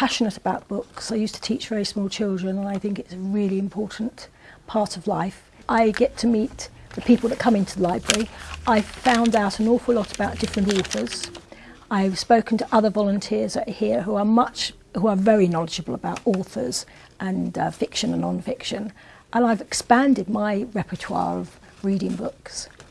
passionate about books. I used to teach very small children and I think it's a really important part of life. I get to meet the people that come into the library. I've found out an awful lot about different authors. I've spoken to other volunteers here who are much who are very knowledgeable about authors and uh, fiction and non-fiction and I've expanded my repertoire of reading books.